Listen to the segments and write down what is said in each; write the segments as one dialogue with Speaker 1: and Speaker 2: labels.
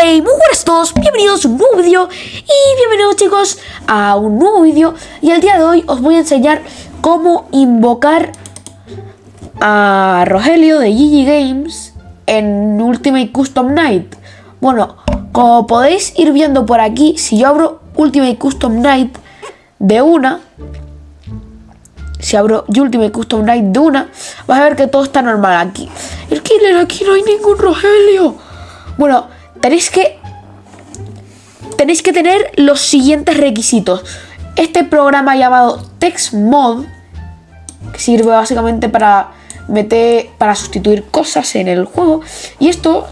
Speaker 1: Hey, muy buenas a todos, bienvenidos a un nuevo vídeo y bienvenidos chicos a un nuevo vídeo y el día de hoy os voy a enseñar cómo invocar a Rogelio de GG Games en Ultimate Custom Night. Bueno, como podéis ir viendo por aquí, si yo abro Ultimate Custom Night de una, si abro Ultimate Custom Night de una, vas a ver que todo está normal aquí. El killer, aquí no hay ningún Rogelio. Bueno, tenéis que tenéis que tener los siguientes requisitos. Este programa llamado TextMod que sirve básicamente para meter para sustituir cosas en el juego y esto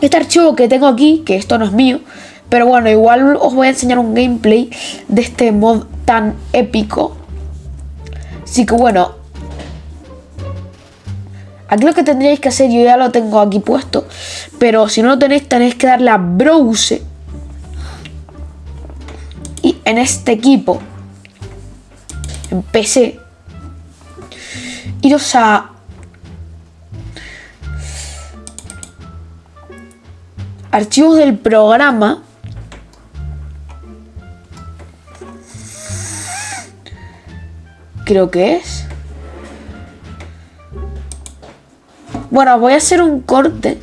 Speaker 1: este archivo que tengo aquí, que esto no es mío, pero bueno, igual os voy a enseñar un gameplay de este mod tan épico. Así que bueno, Aquí lo que tendríais que hacer, yo ya lo tengo aquí puesto, pero si no lo tenéis, tenéis que darle a Browse. Y en este equipo, en PC, iros a... Archivos del programa. Creo que es. Bueno, voy a hacer un corte.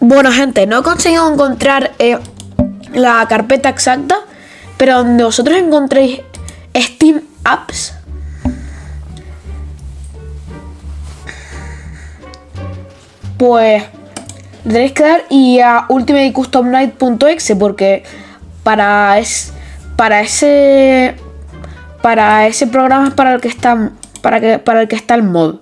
Speaker 1: Bueno, gente, no he conseguido encontrar eh, la carpeta exacta, pero donde vosotros encontréis Steam Apps, pues tenéis que dar y a ultimatecustomnight.exe porque para es para ese para ese programa es para el que está para que para el que está el mod.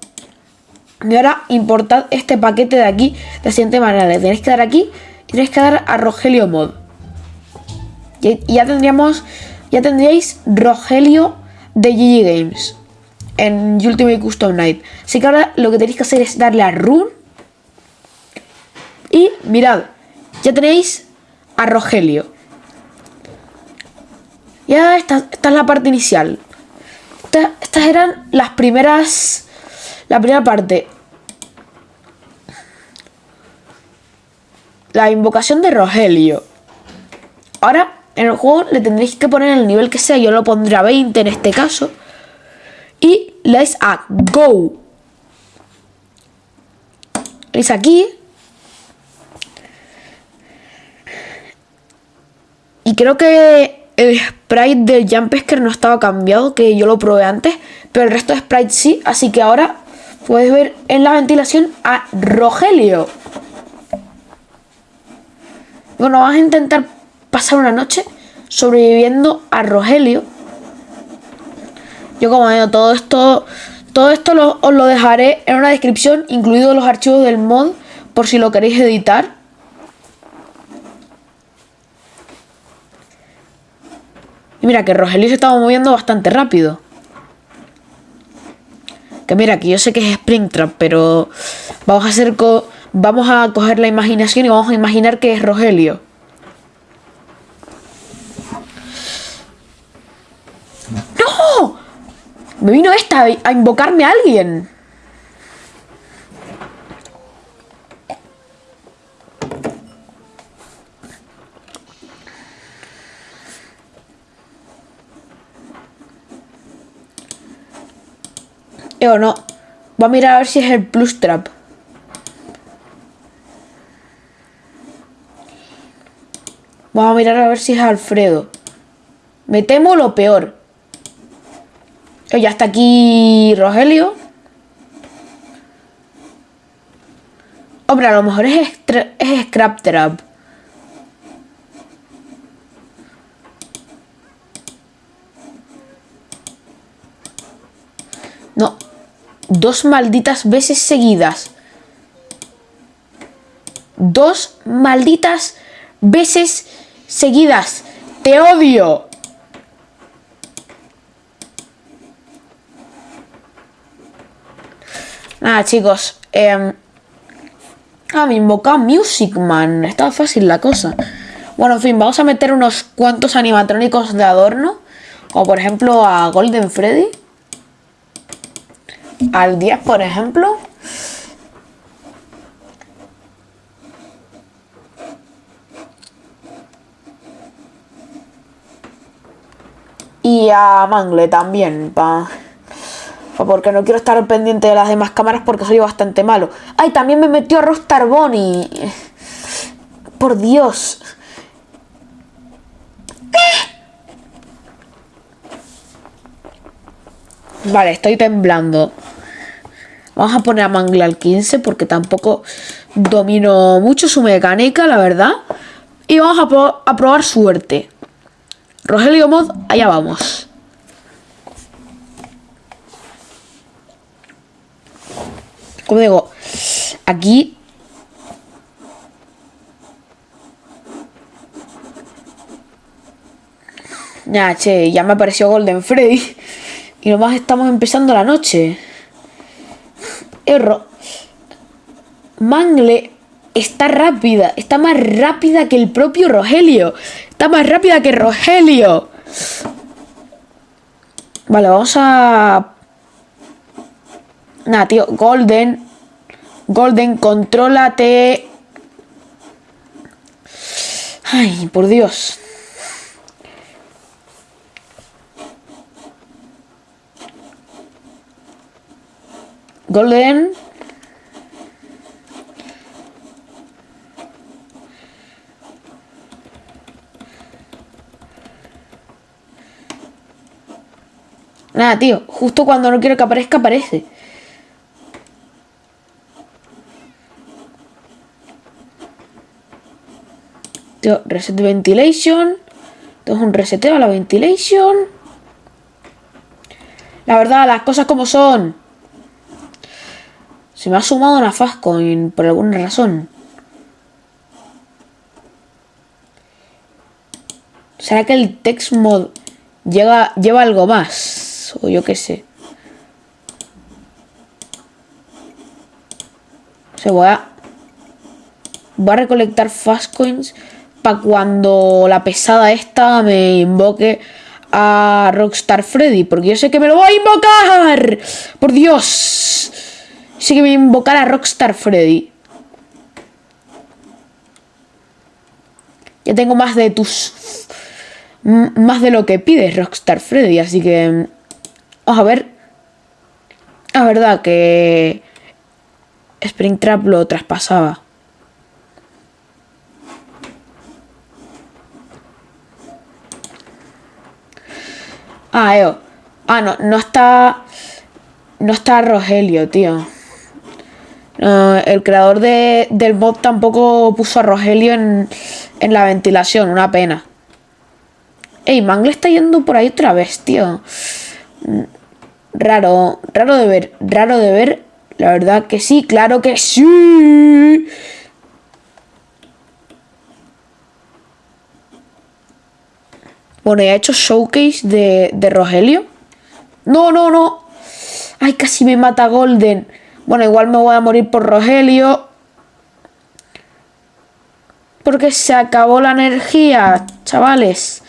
Speaker 1: Y ahora importad este paquete de aquí de la siguiente manera. Le tenéis que dar aquí y tenéis que dar a Rogelio Mod. Y, ya tendríamos. Ya tendríais Rogelio de GG Games en Ultimate Custom Night. Así que ahora lo que tenéis que hacer es darle a Run y mirad, ya tenéis a Rogelio. Ya esta, esta es la parte inicial. estas eran las primeras... La primera parte. La invocación de Rogelio. Ahora, en el juego le tendréis que poner el nivel que sea. Yo lo pondré a 20 en este caso. Y le dais a Go. Le aquí creo que el sprite del Jumpesker no estaba cambiado, que yo lo probé antes, pero el resto de sprites sí, así que ahora puedes ver en la ventilación a Rogelio. Bueno, vamos a intentar pasar una noche sobreviviendo a Rogelio. Yo como digo, todo esto, todo esto os lo dejaré en una descripción, incluidos los archivos del mod, por si lo queréis editar. Y mira que Rogelio se estaba moviendo bastante rápido. Que mira, que yo sé que es Springtrap, pero vamos a hacer vamos a coger la imaginación y vamos a imaginar que es Rogelio. ¡No! Me vino esta a invocarme a alguien. Eh, o no. Voy a mirar a ver si es el plus trap. Vamos a mirar a ver si es Alfredo. Me temo lo peor. Oh, ya está aquí Rogelio. Hombre, a lo mejor es, es Scrap Trap. No, dos malditas veces seguidas. Dos malditas veces seguidas. Te odio. Nada, chicos. Eh, ah, me invoca Music Man. Estaba fácil la cosa. Bueno, en fin, vamos a meter unos cuantos animatrónicos de adorno. Como por ejemplo a Golden Freddy. Al 10, por ejemplo. Y a Mangle también, pa, porque no quiero estar pendiente de las demás cámaras porque soy bastante malo. ¡Ay, también me metió Rostar Bonnie! Por Dios. Vale, estoy temblando. Vamos a poner a Mangle al 15 porque tampoco domino mucho su mecánica, la verdad. Y vamos a, probar suerte. Rogelio Mod, allá vamos. Como digo, aquí... Ya, che, ya me apareció Golden Freddy. Y nomás estamos empezando la noche. Erro. Mangle está rápida. Está más rápida que el propio Rogelio. Está más rápida que Rogelio. Vale, vamos a... Nada, tío. Golden. Golden, contrólate. Ay, por Dios. Golden. Nada, tío. Justo cuando no quiero que aparezca, aparece. Tío, reset ventilation. Esto es un reseteo a la ventilation. La verdad, las cosas como son. Se me ha sumado una Fastcoin por alguna razón. ¿Será que el text mod llega, lleva algo más? o yo qué sé. Se voy a... Voy a recolectar fast coins para cuando la pesada esta me invoque a Rockstar Freddy. Porque yo sé que me lo voy a invocar. Por Dios. Sé que voy a invocar a Rockstar Freddy. Ya tengo más de tus... Más de lo que pides, Rockstar Freddy. Así que... Vamos a ver. Es verdad que Springtrap lo traspasaba. Ah, Eo. Ah, no, no está... No está Rogelio, tío. El creador del bot tampoco puso a Rogelio en, en la ventilación, una pena. Ey, Mangle está yendo por ahí otra vez, tío raro, raro de ver, raro de ver. La verdad que sí, claro que sí. Bueno, ya he hecho showcase de, de Rogelio. No, no, no. Ay, casi me mata Golden. Bueno, igual me voy a morir por Rogelio. Porque se acabó la energía, chavales.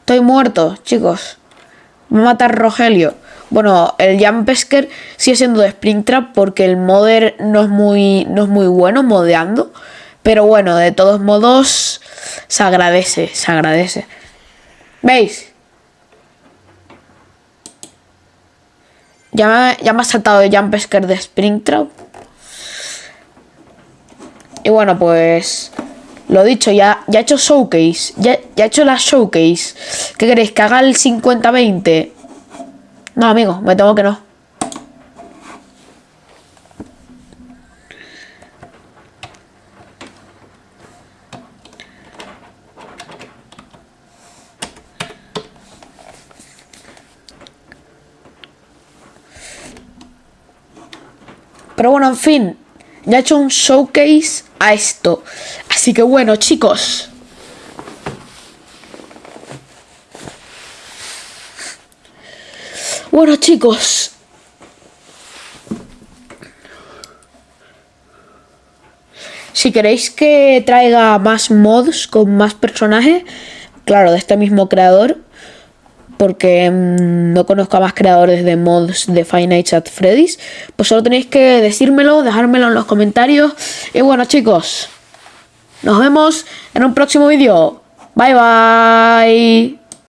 Speaker 1: Estoy muerto, chicos. Me va a matar Rogelio. Bueno, el Jampesker sigue siendo de Springtrap porque el modder no es muy, no es muy bueno modeando. Pero bueno, de todos modos, se agradece, se agradece. ¿Veis? Ya me, ya me ha saltado el Jampesker de Springtrap. Y bueno, pues lo dicho, ya, ya he hecho showcase. Ya, ya he hecho la showcase. ¿Qué queréis? ¿Que haga el 50-20? No, amigo, me tengo que no. Pero bueno, en fin, ya he hecho un showcase a esto. Así que bueno, chicos. Bueno chicos. Si queréis que traiga más mods con más personajes, claro, de este mismo creador, porque mm, no conozco a más creadores de mods de Five Nights at Freddy's, pues solo tenéis que decírmelo, dejármelo en los comentarios. Y bueno chicos, nos vemos en un próximo vídeo. Bye bye.